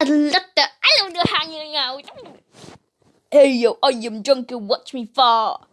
I love the I love the hanging out. Hey yo, I am drunk and Watch me fall.